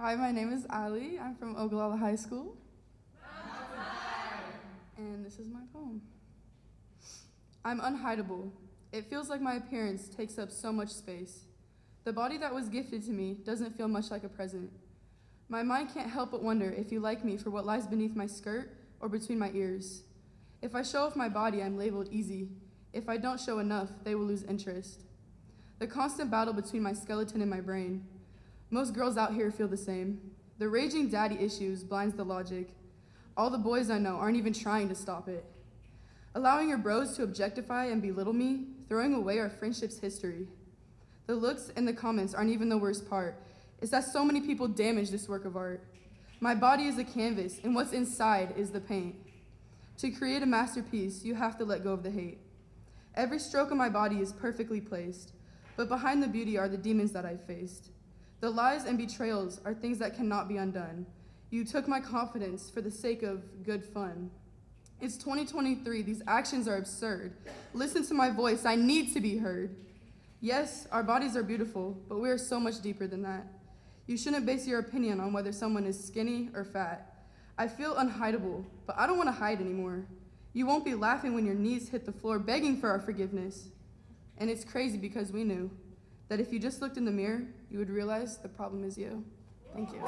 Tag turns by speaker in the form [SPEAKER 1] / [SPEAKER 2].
[SPEAKER 1] Hi, my name is Ali. I'm from Ogallala High School. And this is my poem. I'm unhideable. It feels like my appearance takes up so much space. The body that was gifted to me doesn't feel much like a present. My mind can't help but wonder if you like me for what lies beneath my skirt or between my ears. If I show off my body, I'm labeled easy. If I don't show enough, they will lose interest. The constant battle between my skeleton and my brain. Most girls out here feel the same. The raging daddy issues blinds the logic. All the boys I know aren't even trying to stop it. Allowing your bros to objectify and belittle me, throwing away our friendship's history. The looks and the comments aren't even the worst part. It's that so many people damage this work of art. My body is a canvas, and what's inside is the paint. To create a masterpiece, you have to let go of the hate. Every stroke of my body is perfectly placed, but behind the beauty are the demons that I've faced. The lies and betrayals are things that cannot be undone. You took my confidence for the sake of good fun. It's 2023, these actions are absurd. Listen to my voice, I need to be heard. Yes, our bodies are beautiful, but we are so much deeper than that. You shouldn't base your opinion on whether someone is skinny or fat. I feel unhideable, but I don't want to hide anymore. You won't be laughing when your knees hit the floor begging for our forgiveness. And it's crazy because we knew that if you just looked in the mirror, you would realize the problem is you. Thank you.